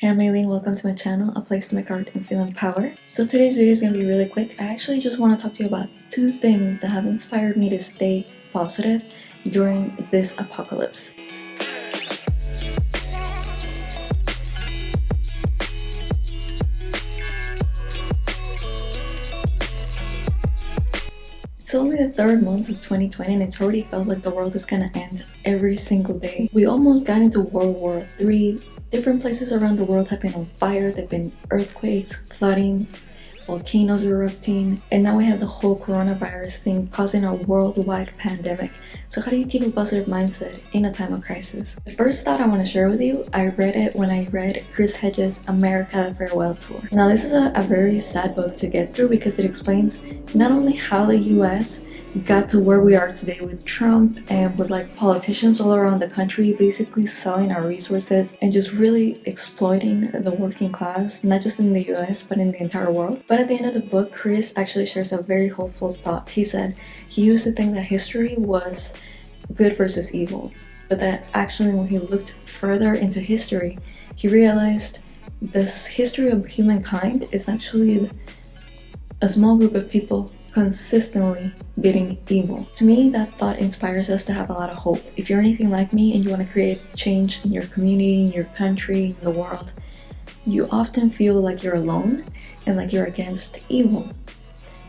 Hey, I'm Aileen, welcome to my channel, a place to make art and feel empowered. So today's video is going to be really quick. I actually just want to talk to you about two things that have inspired me to stay positive during this apocalypse. It's only the third month of 2020 and it's already felt like the world is gonna end every single day. We almost got into World War III. Different places around the world have been on fire. There have been earthquakes, floodings, volcanoes erupting, and now we have the whole coronavirus thing causing a worldwide pandemic. So how do you keep a positive mindset in a time of crisis? The first thought I want to share with you, I read it when I read Chris Hedges' America Farewell Tour. Now this is a, a very sad book to get through because it explains not only how the US got to where we are today with Trump and with like politicians all around the country basically selling our resources and just really exploiting the working class, not just in the US but in the entire world. But at the end of the book, Chris actually shares a very hopeful thought. He said he used to think that history was good versus evil, but that actually when he looked further into history, he realized this history of humankind is actually a small group of people consistently beating evil. To me, that thought inspires us to have a lot of hope. If you're anything like me and you want to create change in your community, in your country, in the world, you often feel like you're alone and like you're against evil.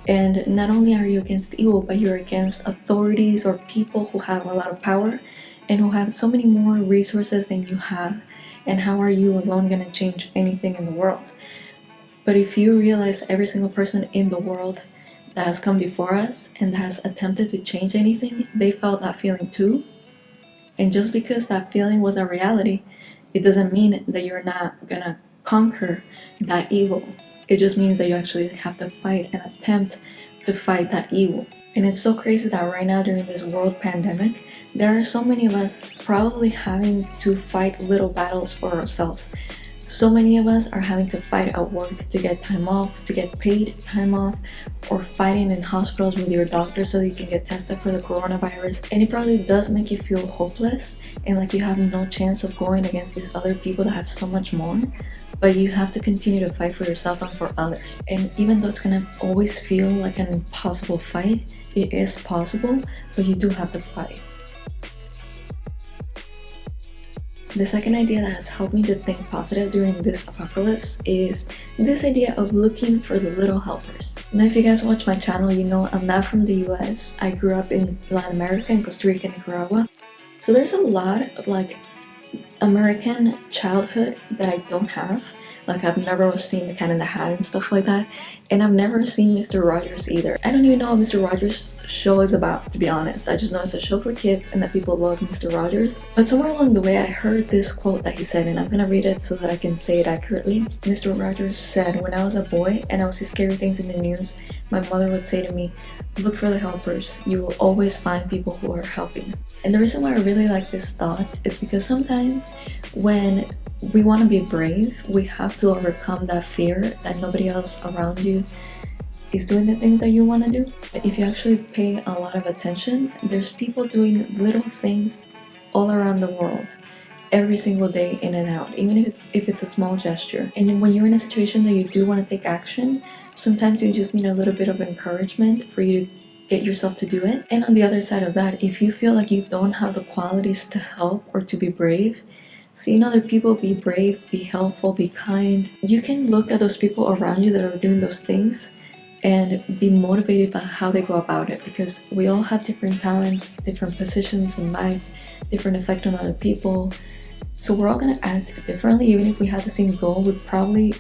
And not only are you against evil, but you're against authorities or people who have a lot of power and who have so many more resources than you have. And how are you alone going to change anything in the world? But if you realize every single person in the world that has come before us and has attempted to change anything, they felt that feeling too. And just because that feeling was a reality, it doesn't mean that you're not gonna conquer that evil. It just means that you actually have to fight and attempt to fight that evil. And it's so crazy that right now during this world pandemic, there are so many of us probably having to fight little battles for ourselves. So many of us are having to fight at work to get time off, to get paid time off, or fighting in hospitals with your doctor so you can get tested for the coronavirus. And it probably does make you feel hopeless and like you have no chance of going against these other people that have so much more. But you have to continue to fight for yourself and for others. And even though it's gonna always feel like an impossible fight, it is possible, but you do have to fight. The second idea that has helped me to think positive during this apocalypse is this idea of looking for the little helpers. Now if you guys watch my channel, you know I'm not from the US. I grew up in Latin America, in Costa Rica, Nicaragua. So there's a lot of like American childhood that I don't have like I've never seen the Cat in the Hat and stuff like that. And I've never seen Mr. Rogers either. I don't even know what Mr. Rogers' show is about, to be honest. I just know it's a show for kids and that people love Mr. Rogers. But somewhere along the way, I heard this quote that he said, and I'm gonna read it so that I can say it accurately. Mr. Rogers said, when I was a boy and I would see scary things in the news, my mother would say to me, look for the helpers. You will always find people who are helping. And the reason why I really like this thought is because sometimes when we want to be brave we have to overcome that fear that nobody else around you is doing the things that you want to do if you actually pay a lot of attention there's people doing little things all around the world every single day in and out even if it's if it's a small gesture and when you're in a situation that you do want to take action sometimes you just need a little bit of encouragement for you to get yourself to do it and on the other side of that if you feel like you don't have the qualities to help or to be brave Seeing other people be brave, be helpful, be kind. You can look at those people around you that are doing those things and be motivated by how they go about it because we all have different talents, different positions in life, different effect on other people. So we're all gonna act differently even if we had the same goal, we'd probably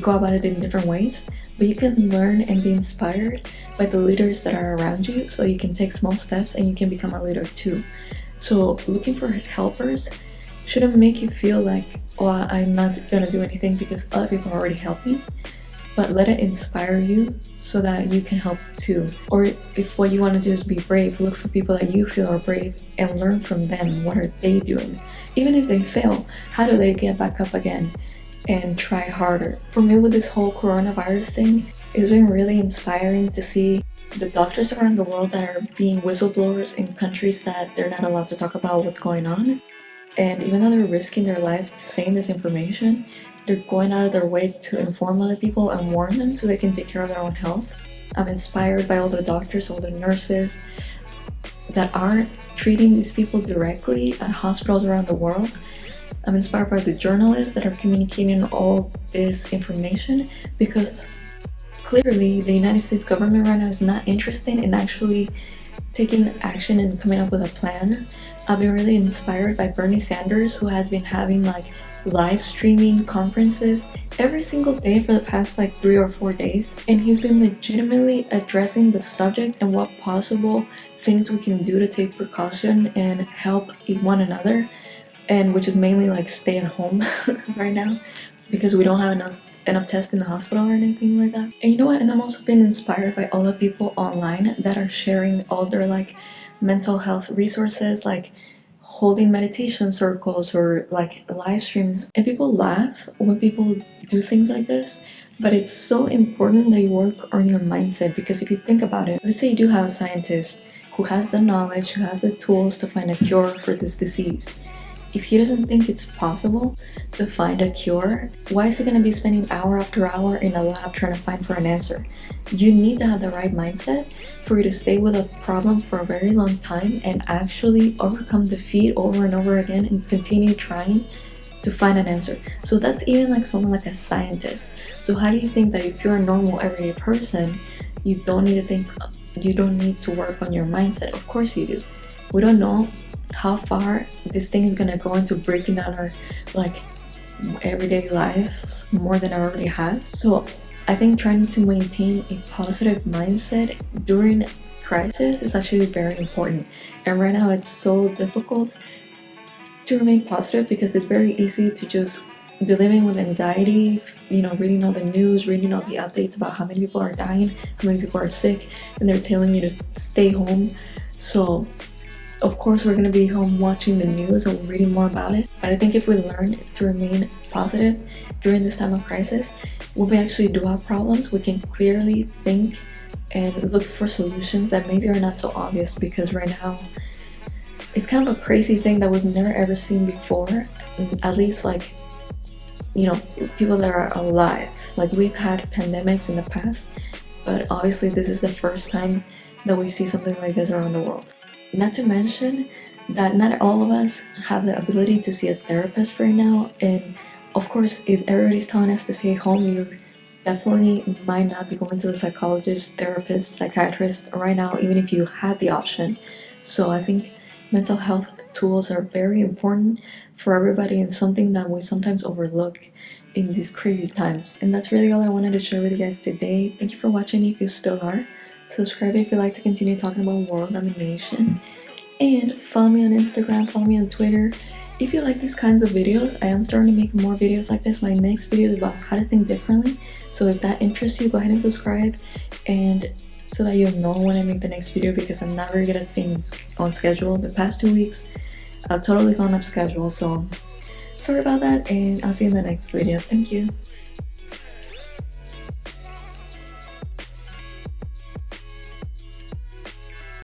go about it in different ways. But you can learn and be inspired by the leaders that are around you so you can take small steps and you can become a leader too. So looking for helpers shouldn't make you feel like, oh, I'm not gonna do anything because other people are already helping, but let it inspire you so that you can help too. Or if what you want to do is be brave, look for people that you feel are brave and learn from them. What are they doing? Even if they fail, how do they get back up again and try harder? For me with this whole coronavirus thing, it's been really inspiring to see the doctors around the world that are being whistleblowers in countries that they're not allowed to talk about what's going on and even though they're risking their life to saying this information they're going out of their way to inform other people and warn them so they can take care of their own health. I'm inspired by all the doctors, all the nurses that are treating these people directly at hospitals around the world. I'm inspired by the journalists that are communicating all this information because clearly the United States government right now is not interested in actually taking action and coming up with a plan. I've been really inspired by Bernie Sanders who has been having like live streaming conferences every single day for the past like three or four days and he's been legitimately addressing the subject and what possible things we can do to take precaution and help one another and which is mainly like stay at home right now because we don't have enough enough tests in the hospital or anything like that. And you know what? And i'm also been inspired by all the people online that are sharing all their like mental health resources like holding meditation circles or like live streams. And people laugh when people do things like this but it's so important that you work on your mindset because if you think about it let's say you do have a scientist who has the knowledge who has the tools to find a cure for this disease if he doesn't think it's possible to find a cure, why is he going to be spending hour after hour in a lab trying to find for an answer? You need to have the right mindset for you to stay with a problem for a very long time and actually overcome defeat over and over again and continue trying to find an answer. So that's even like someone like a scientist. So how do you think that if you're a normal everyday person, you don't need to think, you don't need to work on your mindset? Of course you do. We don't know how far this thing is gonna go into breaking down our like everyday lives more than I already have. So I think trying to maintain a positive mindset during crisis is actually very important. And right now it's so difficult to remain positive because it's very easy to just be living with anxiety, you know, reading all the news, reading all the updates about how many people are dying, how many people are sick, and they're telling you to stay home. So of course, we're going to be home watching the news and reading more about it. But I think if we learn to remain positive during this time of crisis, when we actually do have problems, we can clearly think and look for solutions that maybe are not so obvious because right now it's kind of a crazy thing that we've never ever seen before. At least like, you know, people that are alive. Like we've had pandemics in the past, but obviously this is the first time that we see something like this around the world. Not to mention that not all of us have the ability to see a therapist right now and of course if everybody's telling us to stay home you definitely might not be going to a psychologist, therapist, psychiatrist right now even if you had the option. So I think mental health tools are very important for everybody and something that we sometimes overlook in these crazy times. And that's really all I wanted to share with you guys today. Thank you for watching if you still are. Subscribe if you'd like to continue talking about world domination. And follow me on Instagram, follow me on Twitter. If you like these kinds of videos, I am starting to make more videos like this. My next video is about how to think differently. So if that interests you, go ahead and subscribe. And so that you'll know when I make the next video because I'm not very good at on schedule. The past two weeks, I've totally gone off schedule. So sorry about that and I'll see you in the next video. Thank you.